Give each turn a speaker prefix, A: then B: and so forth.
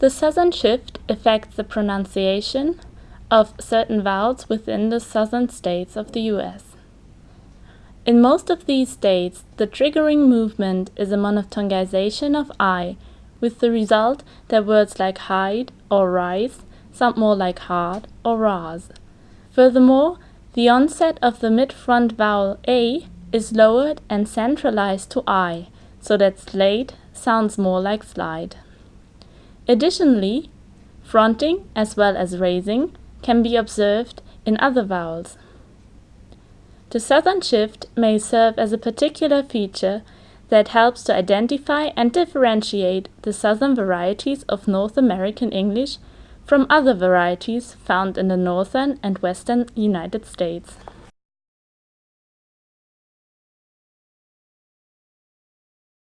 A: The Southern shift affects the pronunciation of certain vowels within the southern states of the U.S. In most of these states, the triggering movement is a monophthongization of I, with the result that words like hide or rise sound more like hard or ras. Furthermore, the onset of the mid-front vowel a is lowered and centralized to i, so that slate sounds more like slide. Additionally, fronting as well as raising can be observed in other vowels. The southern shift may serve as a particular feature that helps to identify and differentiate the southern varieties of North American English from other varieties found in the northern and western United States.